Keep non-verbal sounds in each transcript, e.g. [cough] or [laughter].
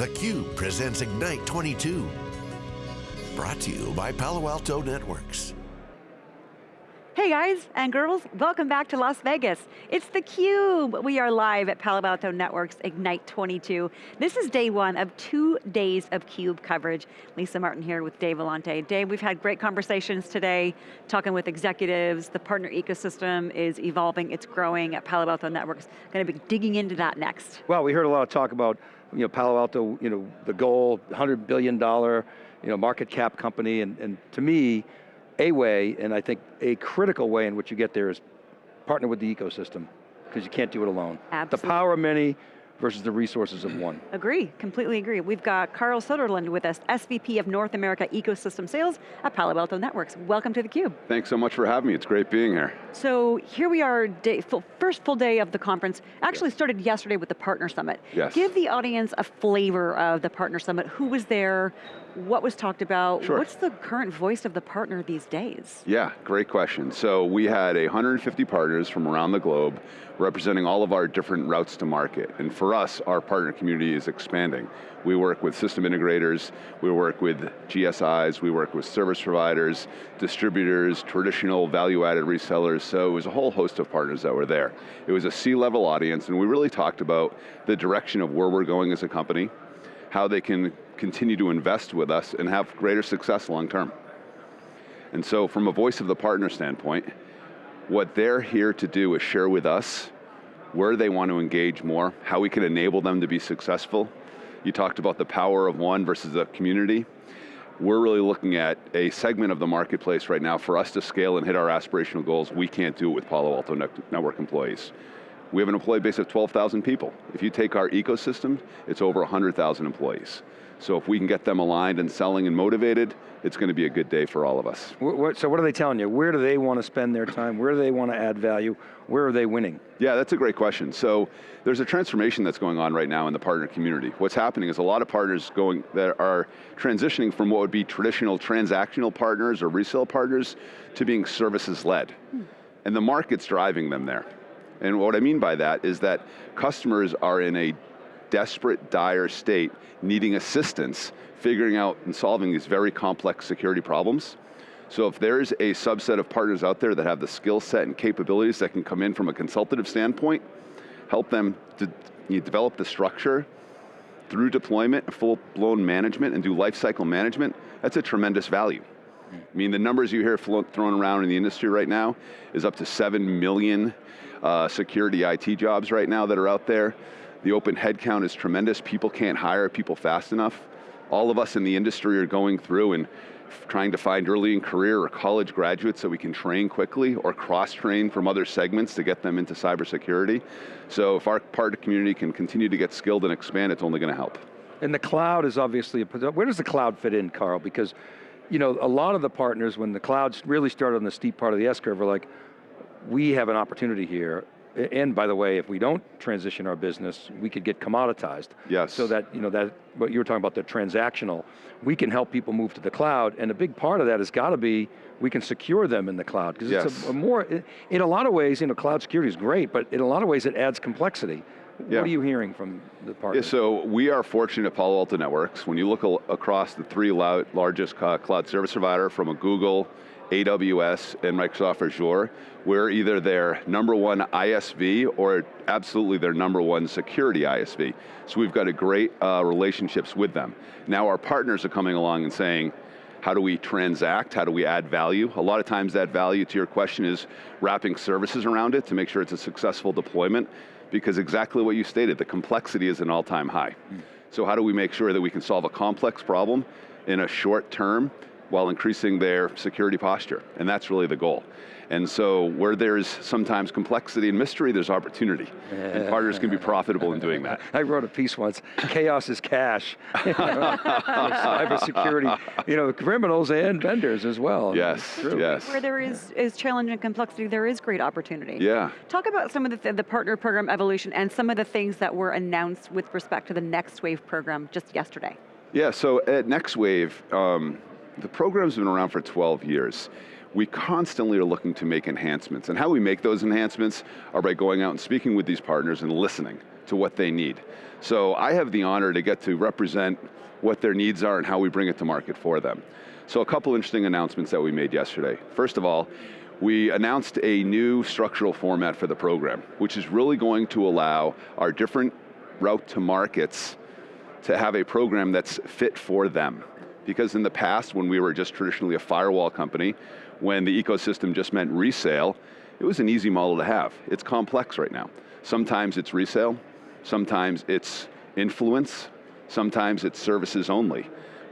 theCUBE presents Ignite 22. Brought to you by Palo Alto Networks. Hey guys and girls, welcome back to Las Vegas. It's theCUBE. We are live at Palo Alto Networks Ignite 22. This is day one of two days of CUBE coverage. Lisa Martin here with Dave Vellante. Dave, we've had great conversations today, talking with executives. The partner ecosystem is evolving, it's growing at Palo Alto Networks. Going to be digging into that next. Well, we heard a lot of talk about you know, Palo Alto, you know, the goal, $100 billion you know, market cap company, and, and to me, a way, and I think a critical way in which you get there is partner with the ecosystem, because you can't do it alone. Absolutely. The power of many, versus the resources of one. Agree, completely agree. We've got Karl Soderlund with us, SVP of North America Ecosystem Sales at Palo Alto Networks. Welcome to theCUBE. Thanks so much for having me, it's great being here. So here we are, day, full, first full day of the conference. Actually yes. started yesterday with the Partner Summit. Yes. Give the audience a flavor of the Partner Summit. Who was there? What was talked about? Sure. What's the current voice of the partner these days? Yeah, great question. So we had 150 partners from around the globe representing all of our different routes to market. And for us, our partner community is expanding. We work with system integrators, we work with GSIs, we work with service providers, distributors, traditional value-added resellers, so it was a whole host of partners that were there. It was a C-level audience, and we really talked about the direction of where we're going as a company, how they can continue to invest with us and have greater success long term. And so from a voice of the partner standpoint, what they're here to do is share with us where they want to engage more, how we can enable them to be successful. You talked about the power of one versus the community. We're really looking at a segment of the marketplace right now for us to scale and hit our aspirational goals. We can't do it with Palo Alto Network employees. We have an employee base of 12,000 people. If you take our ecosystem, it's over 100,000 employees. So if we can get them aligned and selling and motivated, it's going to be a good day for all of us. So what are they telling you? Where do they want to spend their time? Where do they want to add value? Where are they winning? Yeah, that's a great question. So there's a transformation that's going on right now in the partner community. What's happening is a lot of partners going that are transitioning from what would be traditional transactional partners or resale partners to being services led. Hmm. And the market's driving them there. And what I mean by that is that customers are in a desperate, dire state, needing assistance, figuring out and solving these very complex security problems. So if there's a subset of partners out there that have the skill set and capabilities that can come in from a consultative standpoint, help them to develop the structure through deployment, full-blown management, and do lifecycle management, that's a tremendous value. I mean, the numbers you hear thrown around in the industry right now is up to 7 million uh, security IT jobs right now that are out there. The open headcount is tremendous. People can't hire people fast enough. All of us in the industry are going through and trying to find early in career or college graduates that we can train quickly or cross-train from other segments to get them into cybersecurity. So if our partner community can continue to get skilled and expand, it's only going to help. And the cloud is obviously, a, where does the cloud fit in, Carl? Because you know, a lot of the partners, when the clouds really started on the steep part of the S-curve, were like, we have an opportunity here and by the way, if we don't transition our business, we could get commoditized. Yes. So that, you know, that, what you were talking about, the transactional, we can help people move to the cloud, and a big part of that has got to be, we can secure them in the cloud. Because yes. it's a, a more, in a lot of ways, you know, cloud security is great, but in a lot of ways it adds complexity. Yeah. What are you hearing from the partners? Yeah, so we are fortunate at Palo Alto Networks. When you look across the three largest uh, cloud service provider from a Google, AWS, and Microsoft Azure, we're either their number one ISV or absolutely their number one security ISV. So we've got a great uh, relationships with them. Now our partners are coming along and saying, how do we transact? How do we add value? A lot of times that value, to your question, is wrapping services around it to make sure it's a successful deployment, because exactly what you stated, the complexity is an all-time high. Mm. So how do we make sure that we can solve a complex problem in a short term while increasing their security posture, and that's really the goal. And so where there's sometimes complexity and mystery, there's opportunity. and partners can be [laughs] profitable in doing that. I wrote a piece once, chaos is cash. [laughs] [laughs] Cyber security, you know, criminals and vendors as well. Yes, yes. Where there is, is challenge and complexity, there is great opportunity. Yeah. Talk about some of the, th the partner program evolution and some of the things that were announced with respect to the Next Wave program just yesterday. Yeah, so at Next Wave, um, the program's been around for 12 years. We constantly are looking to make enhancements, and how we make those enhancements are by going out and speaking with these partners and listening to what they need. So I have the honor to get to represent what their needs are and how we bring it to market for them. So a couple interesting announcements that we made yesterday. First of all, we announced a new structural format for the program, which is really going to allow our different route to markets to have a program that's fit for them. Because in the past, when we were just traditionally a firewall company, when the ecosystem just meant resale, it was an easy model to have. It's complex right now. Sometimes it's resale, sometimes it's influence, sometimes it's services only.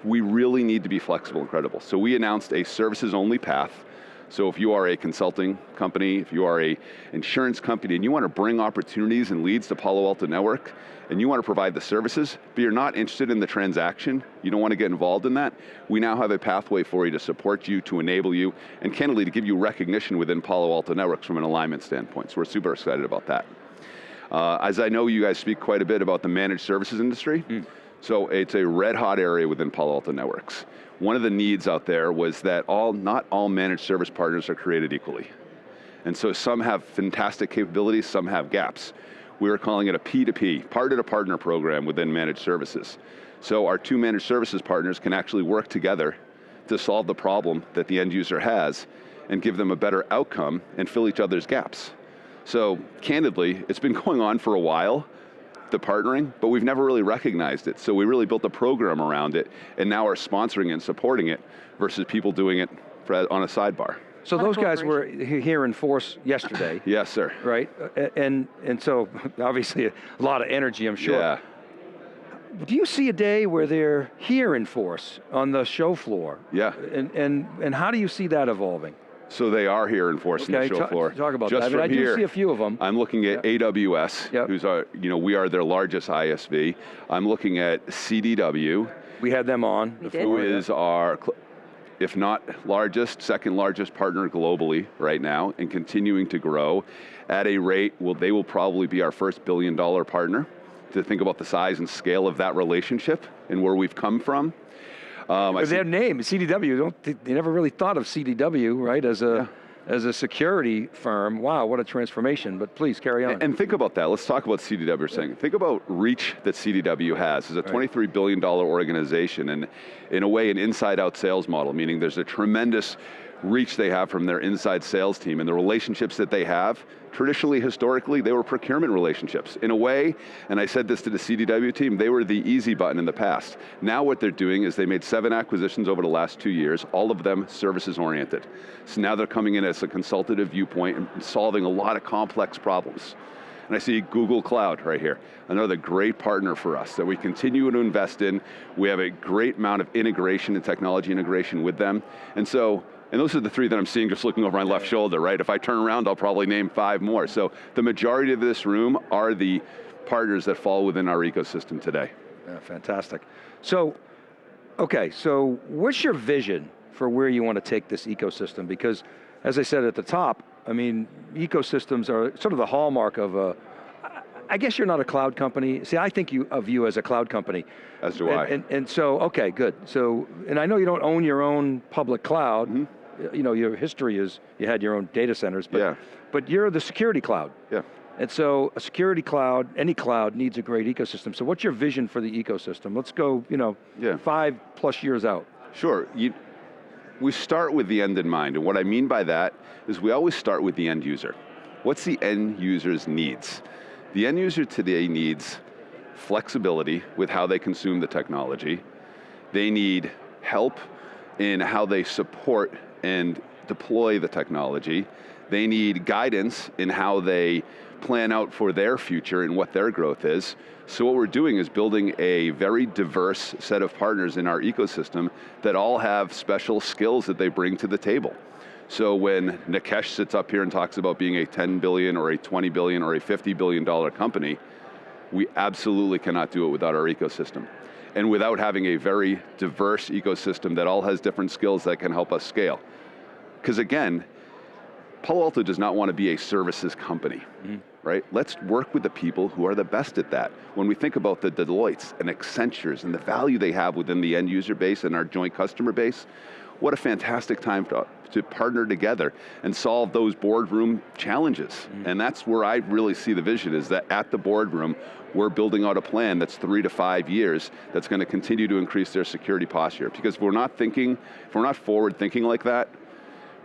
We really need to be flexible and credible. So we announced a services only path so if you are a consulting company, if you are a insurance company and you want to bring opportunities and leads to Palo Alto Network, and you want to provide the services, but you're not interested in the transaction, you don't want to get involved in that, we now have a pathway for you to support you, to enable you, and candidly to give you recognition within Palo Alto Networks from an alignment standpoint. So we're super excited about that. Uh, as I know you guys speak quite a bit about the managed services industry, mm. So it's a red hot area within Palo Alto Networks one of the needs out there was that all, not all managed service partners are created equally. And so some have fantastic capabilities, some have gaps. We were calling it a P2P, partner to partner program within managed services. So our two managed services partners can actually work together to solve the problem that the end user has and give them a better outcome and fill each other's gaps. So candidly, it's been [laughs] going on for a while, the partnering, but we've never really recognized it. So we really built a program around it, and now are sponsoring and supporting it versus people doing it on a sidebar. So those guys were here in force yesterday. [laughs] yes, sir. Right, and and so [laughs] obviously a lot of energy, I'm sure. Yeah. Do you see a day where they're here in force on the show floor? Yeah. And and and how do you see that evolving? So they are here enforcing okay, the show floor. Talk about Just that. From I, here, do see a few of them. I'm looking at yep. AWS, yep. who's our, you know, we are their largest ISV. I'm looking at CDW. We had them on. Who is our, if not largest, second largest partner globally right now and continuing to grow at a rate, well, they will probably be our first billion dollar partner to think about the size and scale of that relationship and where we've come from. Um, but their name, CDW, don't, they never really thought of CDW, right, as a, yeah. as a security firm. Wow, what a transformation, but please carry on. And, and think about that, let's talk about CDW saying. Think about reach that CDW has. It's a $23 billion organization and in a way an inside out sales model, meaning there's a tremendous reach they have from their inside sales team and the relationships that they have, traditionally, historically, they were procurement relationships. In a way, and I said this to the CDW team, they were the easy button in the past. Now what they're doing is they made seven acquisitions over the last two years, all of them services oriented. So now they're coming in as a consultative viewpoint and solving a lot of complex problems. And I see Google Cloud right here, another great partner for us that we continue to invest in. We have a great amount of integration and technology integration with them. And so and those are the three that I'm seeing just looking over my left shoulder, right? If I turn around, I'll probably name five more. So the majority of this room are the partners that fall within our ecosystem today. Yeah, fantastic. So, okay, so what's your vision for where you want to take this ecosystem? Because as I said at the top, I mean, ecosystems are sort of the hallmark of a, I guess you're not a cloud company. See, I think you, of you as a cloud company. As do and, I. And, and, so, okay, good. So, and I know you don't own your own public cloud. Mm -hmm you know, your history is you had your own data centers, but, yeah. but you're the security cloud. Yeah. And so a security cloud, any cloud needs a great ecosystem. So what's your vision for the ecosystem? Let's go, you know, yeah. five plus years out. Sure, you, we start with the end in mind. And what I mean by that is we always start with the end user. What's the end user's needs? The end user today needs flexibility with how they consume the technology. They need help in how they support and deploy the technology. They need guidance in how they plan out for their future and what their growth is. So what we're doing is building a very diverse set of partners in our ecosystem that all have special skills that they bring to the table. So when Nikesh sits up here and talks about being a 10 billion or a 20 billion or a 50 billion dollar company, we absolutely cannot do it without our ecosystem and without having a very diverse ecosystem that all has different skills that can help us scale. Because again, Palo Alto does not want to be a services company, mm -hmm. right? Let's work with the people who are the best at that. When we think about the Deloittes and Accentures and the value they have within the end user base and our joint customer base, what a fantastic time to to partner together and solve those boardroom challenges. Mm-hmm. And that's where I really see the vision is that at the boardroom, we're building out a plan that's three to five years that's going to continue to increase their security posture. Because if we're not thinking, if we're not forward thinking like that,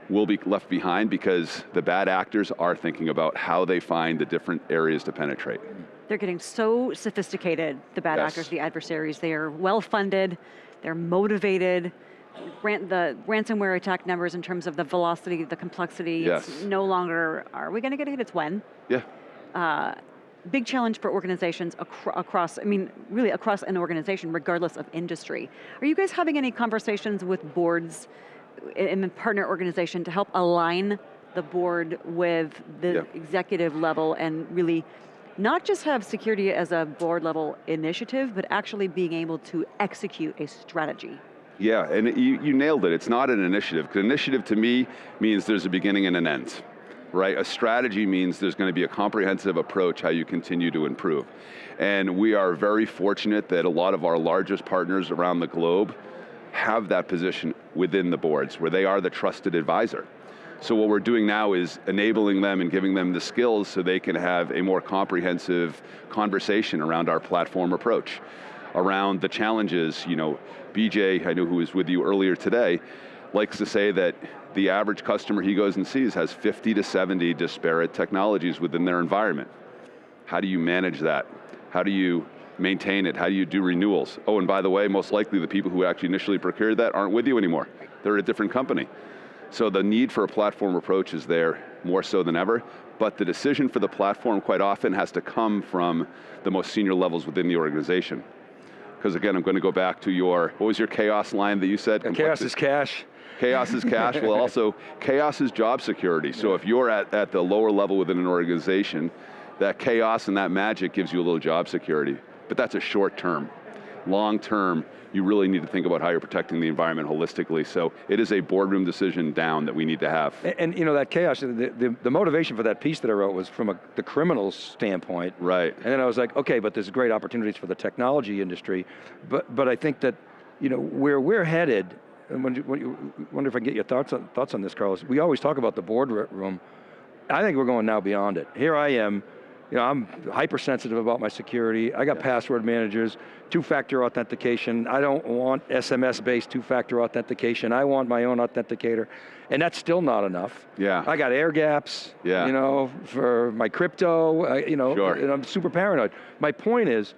we'll be left behind because the bad actors are thinking about how they find the different areas to penetrate. They're getting so sophisticated, the bad Yes. actors, the adversaries. They are well funded, they're motivated. Ran, the ransomware attack numbers in terms of the velocity, the complexity, it's Yes. no longer, are we going to get hit, it's when. Yeah, Uh, big challenge for organizations acro- across, I mean, really across an organization, regardless of industry. Are you guys having any conversations with boards in the partner organization to help align the board with the Yeah. executive level and really not just have security as a board level initiative, but actually being able to execute a strategy? Yeah, and you, you nailed it. It's not an initiative, because initiative to me means there's a beginning and an end, right? A strategy means there's going to be a comprehensive approach how you continue to improve. And we are very fortunate that a lot of our largest partners around the globe have that position within the boards, where they are the trusted advisor. So what we're doing now is enabling them and giving them the skills so they can have a more comprehensive conversation around our platform approach, around the challenges, you know, BJ, I know who was with you earlier today, likes to say that the average customer he goes and sees has 50 to 70 disparate technologies within their environment. How do you manage that? How do you maintain it? How do you do renewals? Oh, and by the way, most likely the people who actually initially procured that aren't with you anymore. They're at a different company. So the need for a platform approach is there more so than ever, but the decision for the platform quite often has to come from the most senior levels within the organization. Because again, I'm going to go back to your, what was your chaos line that you said? Chaos is cash. Chaos is cash, well [laughs] also, chaos is job security. So if you're at, at the lower level within an organization, that chaos and that magic gives you a little job security. But that's a short term. Long term, you really need to think about how you're protecting the environment holistically. So it is a boardroom decision down that we need to have. And, and, you know, that chaos, the, the, the motivation for that piece that I wrote was from a, the criminal's standpoint. Right. And then I was like, okay, but there's great opportunities for the technology industry. But, but I think that, you know, where we're headed, and when, you- when you, wonder if I can get your thoughts on, thoughts on this, Carlos. We always talk about the boardroom. I think we're going now beyond it. Here I am, you know, I'm hypersensitive about my security. I got password managers, two-factor authentication. I don't want SMS-based two-factor authentication. I want my own authenticator. And that's still not enough. Yeah. I got air gaps, Yeah. you know, for my crypto, uh, you know, Sure. and I'm super paranoid. My point is,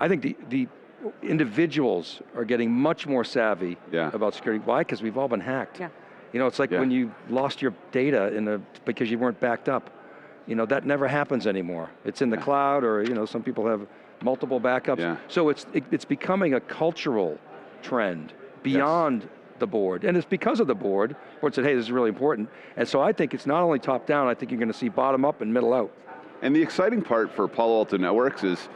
I think the, the individuals are getting much more savvy Yeah. about security. Why? Because we've all been hacked. Yeah. You know, it's like Yeah. when you lost your data in a, because you weren't backed up. You know, that never happens anymore. It's in the cloud or, you know, some people have multiple backups. Yeah. So it's, it, it's becoming a cultural trend beyond the board. And it's because of the board, board said, hey, this is really important. And so I think it's not only top down, I think you're going to see bottom up and middle out. And the exciting part for Palo Alto Networks is,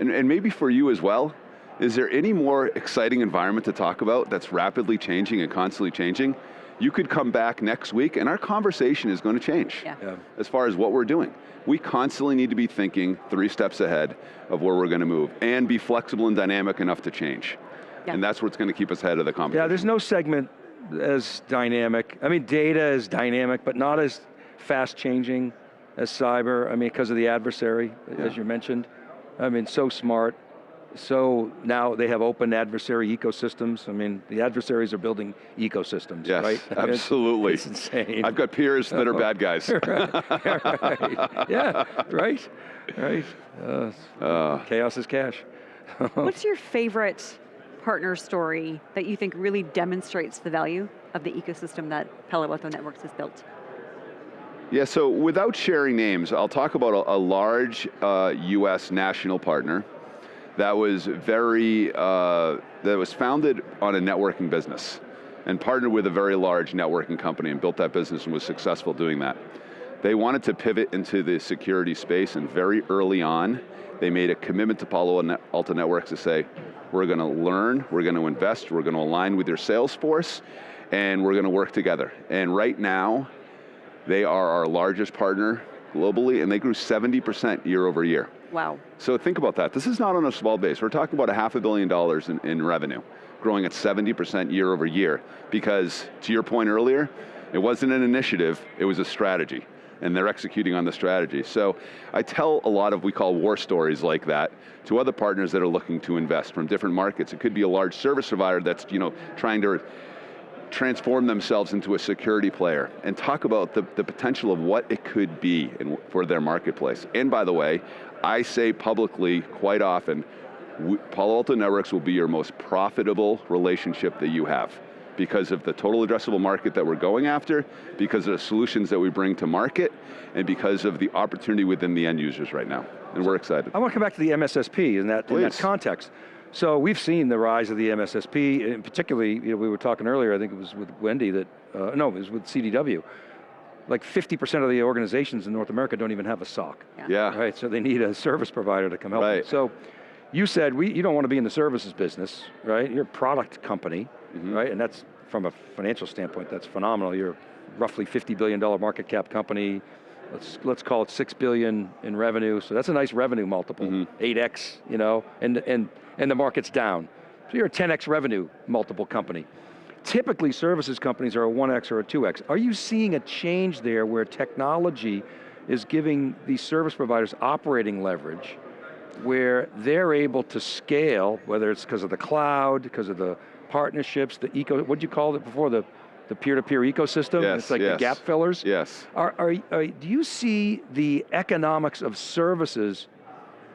and, and maybe for you as well, is there any more exciting environment to talk about that's rapidly changing and constantly changing? You could come back next week and our conversation is going to change Yeah. Yeah. as far as what we're doing. We constantly need to be thinking three steps ahead of where we're going to move and be flexible and dynamic enough to change. Yeah. And that's what's going to keep us ahead of the competition. Yeah, there's no segment as dynamic. I mean, data is dynamic, but not as fast changing as cyber. I mean, because of the adversary, Yeah. as you mentioned. I mean, so smart. So now they have open adversary ecosystems. I mean, the adversaries are building ecosystems, Yes, right? I [laughs] it's- absolutely. It's, insane. I've got peers that are bad guys. [laughs] right. Yeah, right, right. Uh, Uh, chaos is cash. [laughs] What's your favorite partner story that you think really demonstrates the value of the ecosystem that Palo Alto Networks has built? Yeah, so without sharing names, I'll talk about a, a large uh, US national partner that was very, uh, that was founded on a networking business and partnered with a very large networking company and built that business and was successful doing that. They wanted to pivot into the security space and very early on, they made a commitment to Palo Alto Networks to say, we're going to learn, we're going to invest, we're going to align with your sales force, and we're going to work together. And right now, they are our largest partner globally, and they grew 70% year over year. Wow. So think about that. This is not on a small base. We're talking about a half a billion dollars in, in revenue, growing at 70% year over year. Because, to your point earlier, It wasn't an initiative, it was a strategy and they're executing on the strategy. So I tell a lot of, we call war stories like that, to other partners that are looking to invest from different markets. It could be a large service provider that's you know, trying to transform themselves into a security player and talk about the, the potential of what it could be in, for their marketplace. And by the way, I say publicly quite often, we, Palo Alto Networks will be your most profitable relationship that you have because of the total addressable market that we're going after, because of the solutions that we bring to market, and because of the opportunity within the end users right now. And we're excited. I want to come back to the MSSP in that, in that context. So we've seen the rise of the MSSP, and particularly, you know, we were talking earlier, I think it was with Wendy that, uh, no, it was with CDW. Like 50% of the organizations in North America don't even have a SOC. Yeah. yeah. Right, so they need a service provider to come help right. them. So you said we, you don't want to be in the services business, right? You're a product company, mm -hmm. right? And that's, from a financial standpoint, that's phenomenal. You're roughly $50 billion market cap company, let's, let's call it six billion in revenue, so that's a nice revenue multiple, mm -hmm. 8x, you know, and, and, and the market's down. So you're a 10x revenue multiple company. Typically services companies are a 1x or a 2x. Are you seeing a change there where technology is giving these service providers operating leverage where they're able to scale, whether it's because of the cloud, because of the partnerships, the eco, what'd you call it before, the the peer-to-peer -peer ecosystem? Yes, it's like yes. the gap fillers? Yes. Are, are, are, do you see the economics of services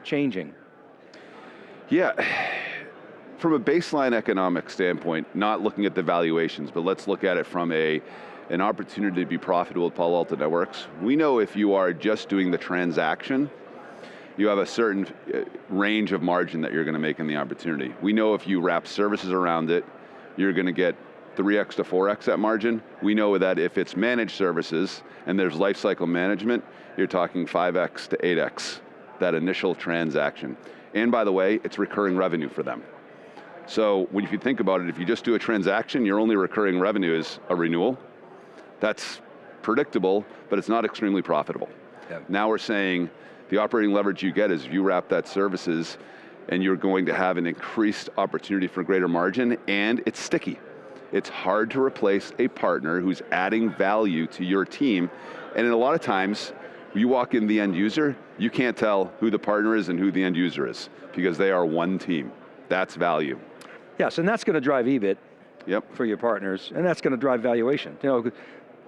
changing? Yeah, from a baseline economic standpoint, not looking at the valuations, but let's look at it from a, an opportunity to be profitable with Palo Alto Networks. We know if you are just doing the transaction, you have a certain uh, range of margin that you're going to make in the opportunity. We know if you wrap services around it, you're going to get 3x to 4x that margin. We know that if it's managed services and there's lifecycle management, you're talking 5x to 8x, that initial transaction. And by the way, it's recurring revenue for them. So when if you think about it, if you just do a transaction, your only recurring revenue is a renewal. That's predictable, but it's not extremely profitable. Yep. Now we're saying the operating leverage you get is if you wrap that services and you're going to have an increased opportunity for greater margin and it's sticky. It's hard to replace a partner who's adding value to your team, and in a lot of times, you walk in the end user, you can't tell who the partner is and who the end user is, because they are one team. That's value. Yes, and that's going to drive EBIT yep. for your partners, and that's going to drive valuation. You know,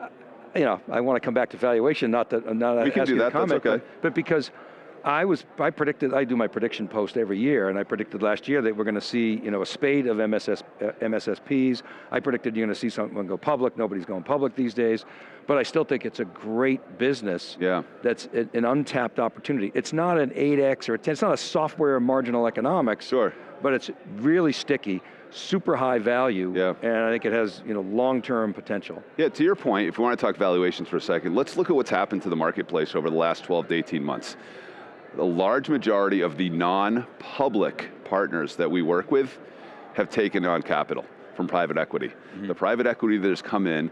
uh, you know, I want to come back to valuation, not that, not we can do that, comment, that's okay. but, but because I was, I predicted, I do my prediction post every year, and I predicted last year that we're going to see, you know, a spade of MSS, uh, MSSPs. I predicted you're going to see someone go public, nobody's going public these days, but I still think it's a great business yeah. that's an untapped opportunity. It's not an 8X or a 10, it's not a software marginal economics, sure. but it's really sticky, super high value, yeah. and I think it has you know, long-term potential. Yeah, to your point, if we want to talk valuations for a second, let's look at what's happened to the marketplace over the last 12 to 18 months the large majority of the non-public partners that we work with have taken on capital from private equity. Mm -hmm. The private equity that has come in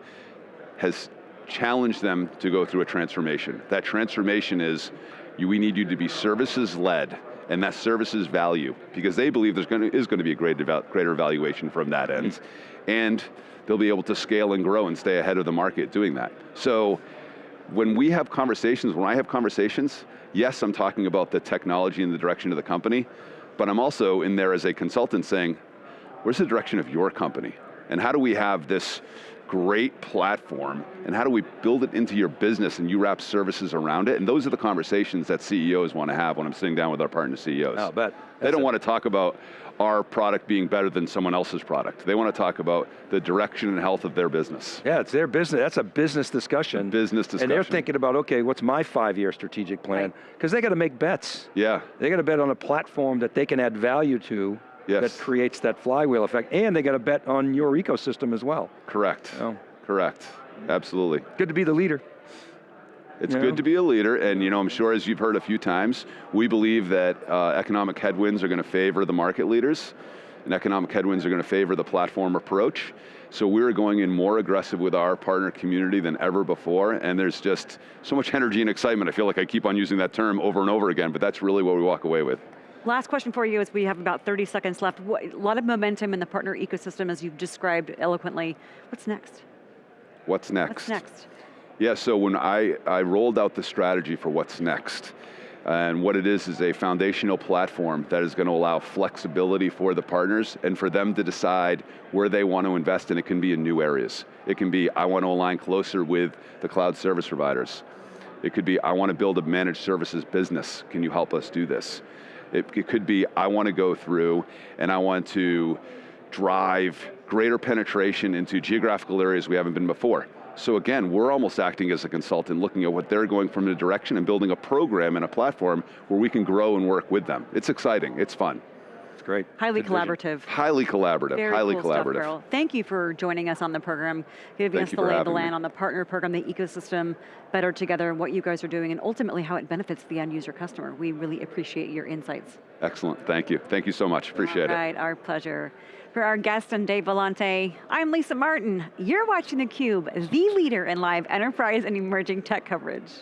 has challenged them to go through a transformation. That transformation is, you, we need you to be services led, and that services value, because they believe there's going to, is going to be a greater, greater valuation from that end. Mm -hmm. And they'll be able to scale and grow and stay ahead of the market doing that. So, when we have conversations, when I have conversations, yes, I'm talking about the technology and the direction of the company, but I'm also in there as a consultant saying, where's the direction of your company? And how do we have this great platform, and how do we build it into your business and you wrap services around it? And those are the conversations that CEOs want to have when I'm sitting down with our partner CEOs. I'll bet. They don't want to talk about our product being better than someone else's product. They want to talk about the direction and health of their business. Yeah, it's their business, that's a business discussion. A business discussion. And they're thinking about, okay, what's my five-year strategic plan? Because right. they got to make bets. Yeah. They got to bet on a platform that they can add value to yes. that creates that flywheel effect, and they got to bet on your ecosystem as well. Correct, correct, absolutely. Good to be the leader. It's good to be a leader, and you know, I'm sure as you've heard a few times, we believe that uh, economic headwinds are going to favor the market leaders, and economic headwinds are going to favor the platform approach. So we're going in more aggressive with our partner community than ever before, and there's just so much energy and excitement. I feel like I keep on using that term over and over again, but that's really what we walk away with. Last question for you as we have about 30 seconds left. A lot of momentum in the partner ecosystem as you've described eloquently. What's next? What's next? What's next? Yeah, so when I, I rolled out the strategy for what's next, and what it is is a foundational platform that is going to allow flexibility for the partners and for them to decide where they want to invest and it can be in new areas. It can be, I want to align closer with the cloud service providers. It could be, I want to build a managed services business. Can you help us do this? It, it could be, I want to go through and I want to drive greater penetration into geographical areas we haven't been before. So again, we're almost acting as a consultant, looking at what they're going from the direction and building a program and a platform where we can grow and work with them. It's exciting, it's fun. It's great. Highly Good vision. collaborative. Highly collaborative, Very highly cool stuff, collaborative. Carol. Thank you for joining us on the program, giving Thank us the lay of the having me. land on the partner program, the ecosystem, better together, and what you guys are doing, and ultimately how it benefits the end user customer. We really appreciate your insights. Excellent, thank you. Thank you so much, appreciate All it. right, our pleasure. For our guest and Dave Vellante, I'm Lisa Martin. You're watching theCUBE, the leader in live enterprise and emerging tech coverage.